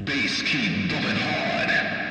Bass keep bumping hard.